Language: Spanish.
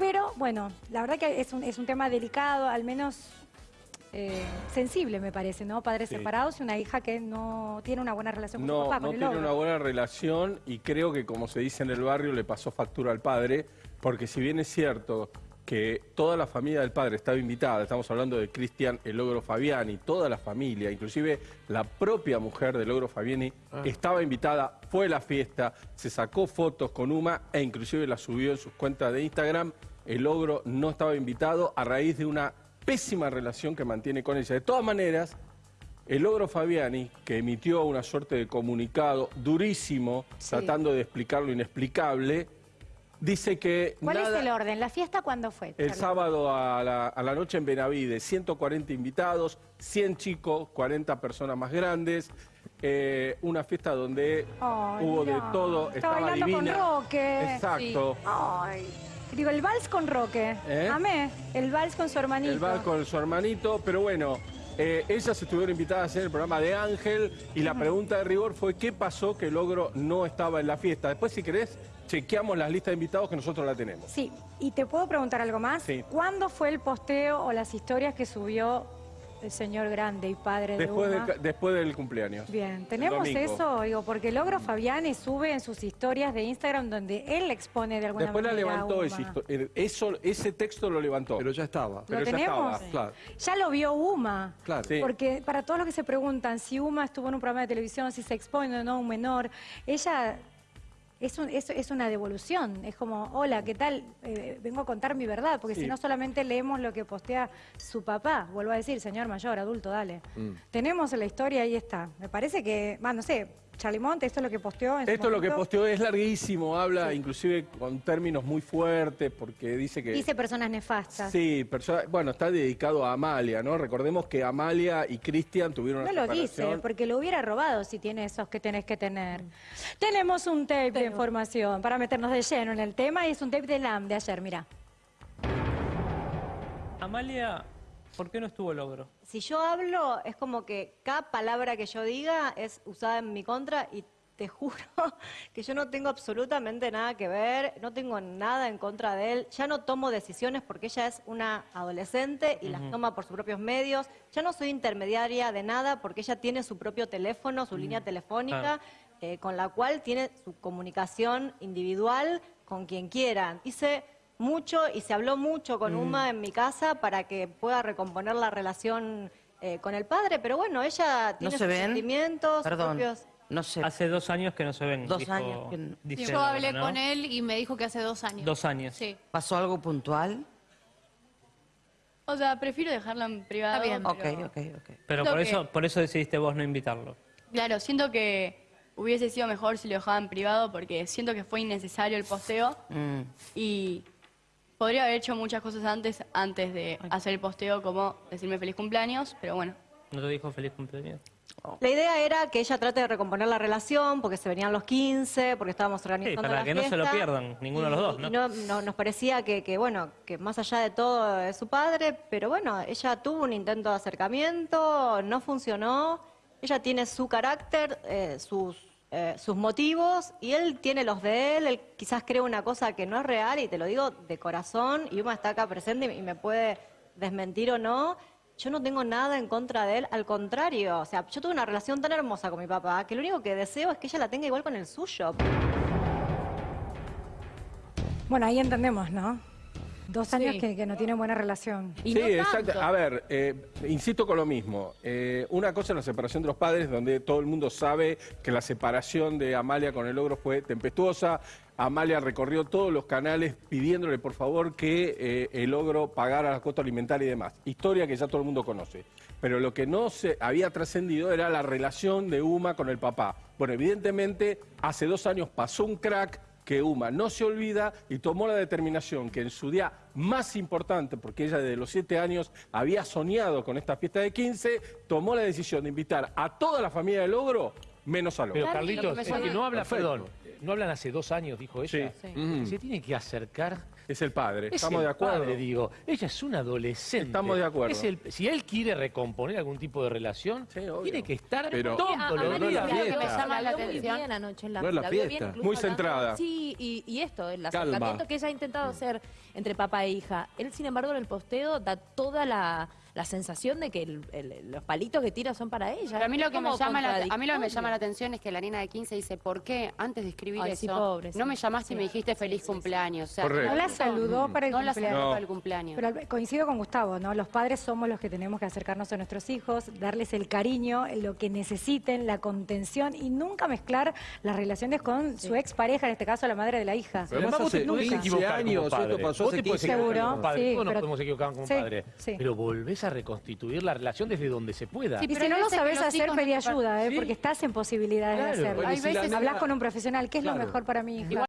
Pero bueno, la verdad que es un, es un tema delicado, al menos eh, sensible me parece, ¿no? Padres Sí. separados y una hija que no tiene una buena relación con No, su papá, no el tiene logro. una buena relación y creo que, como se dice en el barrio, le pasó factura al padre, porque si bien es cierto que toda la familia del padre estaba invitada, estamos hablando de Cristian El Logro Fabiani, toda la familia, inclusive la propia mujer del Logro Fabiani estaba invitada, fue a la fiesta, se sacó fotos con Uma e inclusive la subió en sus cuentas de Instagram. El Logro no estaba invitado a raíz de una pésima relación que mantiene con ella. De todas maneras, el logro Fabiani, que emitió una suerte de comunicado durísimo, Sí. tratando de explicar lo inexplicable, dice que ¿Cuál nada- es el orden? ¿La fiesta cuándo fue? el sábado a la, a la noche en Benavides, 140 invitados, 100 chicos, 40 personas más grandes, eh, una fiesta donde hubo de todo, está estaba bailando con divina. Roque. Exacto. Ay. Digo, el vals con Roque. ¿Eh? Amé. El vals con su hermanito. El bar con su hermanito, pero bueno, eh, ellas estuvieron invitadas a hacer el programa de Ángel y la pregunta de rigor fue qué pasó que el logro no estaba en la fiesta. Después, si querés, chequeamos las listas de invitados que nosotros la tenemos. Sí, y te puedo preguntar algo más. Sí. ¿Cuándo fue el posteo o las historias que subió el señor grande y padre de Después, Uma? de- después del cumpleaños. Bien, tenemos eso, digo, porque Logro Fabiani sube en sus historias de Instagram donde él expone de alguna Después la manera. a levantó Uma. ese, histo- eh, eso, ese texto lo levantó. Pero ya estaba. pero ¿Lo ya tenemos? estaba. Claro. Ya lo vio Uma. Claro. Sí. Porque para todos los que se preguntan si Uma estuvo en un programa de televisión, si se expone o no a un menor, ella es, un- es- es una devolución. Es como, hola, ¿qué tal? Eh, vengo a contar mi verdad, porque Sí. si no solamente leemos lo que postea su papá. Vuelvo a decir, señor mayor, adulto, dale. Mm. Tenemos la historia, ahí está. Me parece que, va, no sé, Charlie Monte, esto es lo que posteó en Esto es lo que posteó, es larguísimo, habla inclusive con términos muy fuertes, porque dice que... Dice personas nefastas. Sí, persona- bueno, está dedicado a Amalia, ¿no? Recordemos que Amalia y Cristian tuvieron No una lo dice, porque lo hubiera robado si tiene esos que tenés que tener. Tenemos un tape de información para meternos de lleno en el tema y es un tape de LAM de ayer, mira. Amalia, ¿por qué no estuvo logro? Si yo hablo, es como que cada palabra que yo diga es usada en mi contra y te juro que yo no tengo absolutamente nada que ver, no tengo nada en contra de él, ya no tomo decisiones porque ella es una adolescente y las toma por sus propios medios, ya no soy intermediaria de nada porque ella tiene su propio teléfono, su línea telefónica, eh, con la cual tiene su comunicación individual con quien quiera. Hice mucho y se habló mucho con Uma en mi casa para que pueda recomponer la relación eh, con el padre, pero bueno, ella ¿No tiene se sus ven? sentimientos, Perdón, propios... no sé. Hace dos años que no se ven. Dos dijo- años que no- dice Yo hablé ¿no? con él y me dijo que hace dos años. Dos años. Sí. ¿Pasó algo puntual? O sea, prefiero dejarla en privado. Está bien. Ok, pero- ok, ok. Pero Siento por que- eso, por eso decidiste vos no invitarlo. Claro, siento que hubiese sido mejor si lo dejaba en privado porque siento que fue innecesario el posteo Mm. y podría haber hecho muchas cosas antes, antes de hacer el posteo, como decirme feliz cumpleaños, pero bueno. ¿No te dijo feliz cumpleaños? La idea era que ella trate de recomponer la relación porque se venían los 15, porque estábamos organizando Sí, para la que no se lo pierdan, ninguno de los dos, ¿no? y no- nos parecía que, que, bueno, que más allá de todo es su padre, pero bueno, ella tuvo un intento de acercamiento, no funcionó, ella tiene su carácter, eh, sus, eh, sus motivos, y él tiene los de él, él quizás cree una cosa que no es real, y te lo digo de corazón, y Uma está acá presente y me puede desmentir o no. Yo no tengo nada en contra de él, al contrario, o sea, yo tuve una relación tan hermosa con mi papá que lo único que deseo es que ella la tenga igual con el suyo. Bueno, ahí entendemos, ¿no? Dos años Sí. que, que no tienen buena relación. Y sí, no exacto. A ver, eh, insisto con lo mismo. Eh, una cosa es la separación de los padres, donde todo el mundo sabe que la separación de Amalia con el logro fue tempestuosa. Amalia recorrió todos los canales pidiéndole por favor que eh, el logro pagara la cuota alimentaria y demás. Historia que ya todo el mundo conoce. Pero lo que no se había trascendido era la relación de Uma con el papá. Bueno, evidentemente, hace dos años pasó un crack que Uma no se olvida y tomó la determinación que en su día más importante, porque ella desde los siete años había soñado con esta fiesta de 15, tomó la decisión de invitar a toda la familia del Logro, menos a Pero Logro. Carlitos, Lo que me es que no habla, perdón, no hablan hace dos años, dijo ella. Sí. Se tiene que acercar Es el padre. Es Estamos el de acuerdo. padre, digo. Ella es una adolescente. Estamos de acuerdo. Es el- si él quiere recomponer algún tipo de relación, Sí, tiene que estar Pero- todos A- a Mari días. la vio- fiesta. me llama la vio muy atención. bien anoche en la, No es la la vio bien, fiesta. incluso Muy centrada. Sí, y, y esto, el Calma. acercamiento que ella ha intentado hacer entre papá e hija. Él, sin embargo, en el posteo da toda la, la sensación de que el- el- los palitos que tira son para ella. Pero a mí lo que me llama la, a mí lo que me llama la atención es que la nena de 15 dice, ¿por qué antes de escribir Ay, eso sí, pobre, no sí. me llamaste y me Sí. dijiste feliz cumpleaños? O sea, Correcto. No la saludó para el no la cumpleaños. saludó No. para el cumpleaños. Pero coincido con Gustavo, ¿no? Los padres somos los que tenemos que acercarnos a nuestros hijos, darles el cariño, lo que necesiten, la contención y nunca mezclar las relaciones con su expareja, en este caso la madre de la hija. Pero Además, vos te hace podés 15 equivocar como padre. esto pasó Vos hace te podés 15 equivocar años. como padre. Sí, Todos nos pero- podemos equivocar como sí, padre. sí. Pero volvés a reconstituir la relación desde donde se pueda. Sí, Y si hay no lo veces sabes hacer, pedí ayuda, ¿eh? Sí. porque estás en posibilidades Claro. de hacerlo. Bueno, y si la Hablas con un profesional, ¿qué es lo mejor para mi hija?